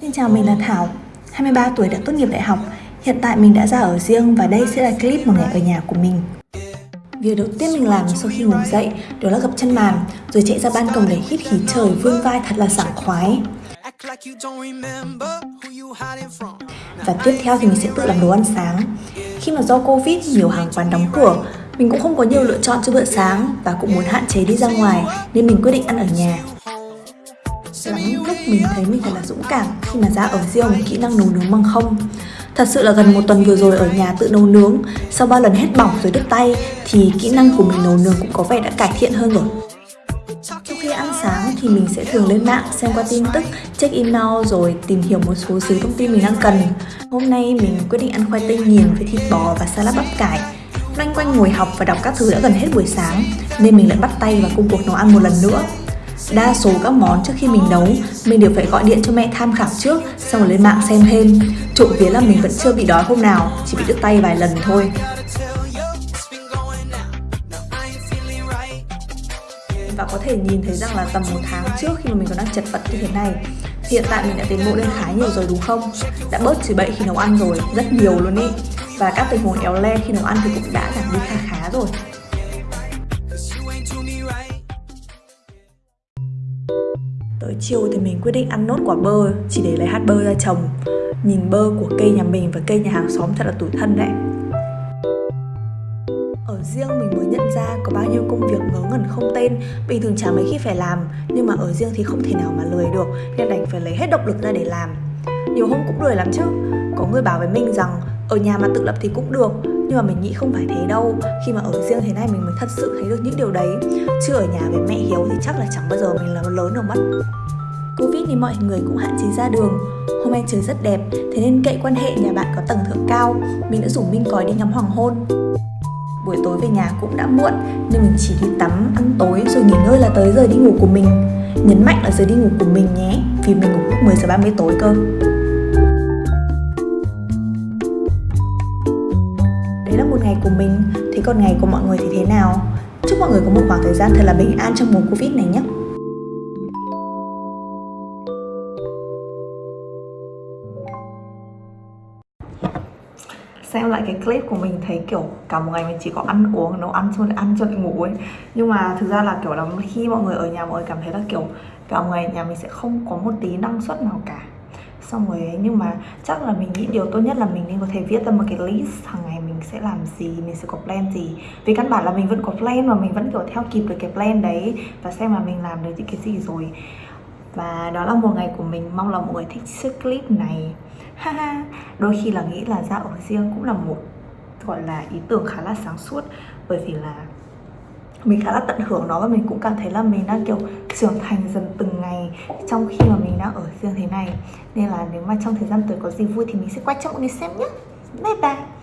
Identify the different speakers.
Speaker 1: Xin chào, mình là Thảo, 23 tuổi đã tốt nghiệp đại học. Hiện tại mình đã ra ở riêng và đây sẽ là clip một ngày ở nhà của mình. Việc đầu tiên mình làm sau khi ngủ dậy đó là gập chân màn, rồi chạy ra ban công để hít khí trời vươn vai thật là sảng khoái. Và tiếp theo thì mình sẽ tự làm đồ ăn sáng. Khi mà do Covid nhiều hàng quán đóng cửa, mình cũng không có nhiều lựa chọn cho bữa sáng và cũng muốn hạn chế đi ra ngoài nên mình quyết định ăn ở nhà. Lắm lúc mình thấy mình thật là dũng cảm khi mà ra ở riêng một kỹ năng nấu nướng bằng không. Thật sự là gần một tuần vừa rồi ở nhà tự nấu nướng, sau ba lần hết bỏng rồi đứt tay thì kỹ năng của mình nấu nướng cũng có vẻ đã cải thiện hơn rồi. Sau khi ăn sáng thì mình sẽ thường lên mạng xem qua tin tức, check email rồi tìm hiểu một số thứ thông tin mình đang cần. Hôm nay mình quyết định ăn khoai tây nghiền với thịt bò và salad bắp cải. Loanh quanh ngồi học và đọc các thứ đã gần hết buổi sáng nên mình lại bắt tay vào công cuộc nấu ăn một lần nữa. Đa số các món trước khi mình nấu, mình đều phải gọi điện cho mẹ tham khảo trước, xong rồi lên mạng xem thêm. Trộm vía là mình vẫn chưa bị đói hôm nào, chỉ bị đứt tay vài lần thôi. Và có thể nhìn thấy rằng là tầm một tháng trước khi mà mình còn đang chật vật như thế này Hiện tại mình đã tiến bộ lên khá nhiều rồi đúng không? Đã bớt chửi bậy khi nấu ăn rồi, rất nhiều luôn ý Và các tình huống éo le khi nấu ăn thì cũng đã giảm đi khá khá rồi Tới chiều thì mình quyết định ăn nốt quả bơ, chỉ để lấy hạt bơ ra trồng. Nhìn bơ của cây nhà mình và cây nhà hàng xóm thật là tủi thân đấy. Ở riêng mình mới nhận ra có bao nhiêu công việc ngớ ngẩn không tên, Bình thường chả mấy khi phải làm, Nhưng mà ở riêng thì không thể nào mà lười được, Nên đành phải lấy hết động lực ra để làm. Nhiều hôm cũng lười lắm chứ. Có người bảo với mình rằng, ở nhà mà tự lập thì cũng được nhưng mà mình nghĩ không phải thế đâu. Khi mà ở riêng thế này mình mới thật sự thấy được những điều đấy. Chứ ở nhà với mẹ hiếu thì chắc là chẳng bao giờ mình là lớn được mất. Covid thì mọi người cũng hạn chế ra đường. Hôm nay trời rất đẹp, thế nên cậy quan hệ nhà bạn có tầng thượng cao. Mình đã rủ Minh còi đi ngắm hoàng hôn. Buổi tối về nhà cũng đã muộn Nên mình chỉ đi tắm, ăn tối rồi nghỉ ngơi là tới giờ đi ngủ của mình. Nhấn mạnh là giờ đi ngủ của mình nhé Vì mình ngủ lúc 10 giờ 30 tối cơ. Của mình. Thế còn ngày của mọi người thì thế nào? Chúc mọi người có một khoảng thời gian thật là bình an trong mùa Covid này nhé. Xem lại cái clip của mình thấy kiểu cả một ngày mình chỉ có ăn uống nấu ăn cho lại ăn cho lại ngủ ấy. Nhưng mà thực ra là kiểu là khi mọi người ở nhà mọi người cảm thấy là kiểu cả một ngày nhà mình sẽ không có một tí năng suất nào cả. Xong rồi ấy, nhưng mà chắc là mình nghĩ điều tốt nhất là mình nên có thể viết ra một cái list hàng ngày mình sẽ làm gì, mình sẽ có plan gì. Vì căn bản là mình vẫn có plan và mình vẫn kiểu theo kịp được cái plan đấy và xem là mình làm được những cái gì rồi. Và đó là một ngày của mình, mong là mọi người thích chiếc clip này. Haha đôi khi là nghĩ là ra ở riêng cũng là một, gọi là, ý tưởng khá là sáng suốt. Bởi vì là mình khá là tận hưởng nó và mình cũng cảm thấy là mình đang kiểu trưởng thành dần từng ngày trong khi mà mình đang ở riêng thế này. Nên là nếu mà trong thời gian tới có gì vui thì mình sẽ quay cho mọi người xem nhé bye bye.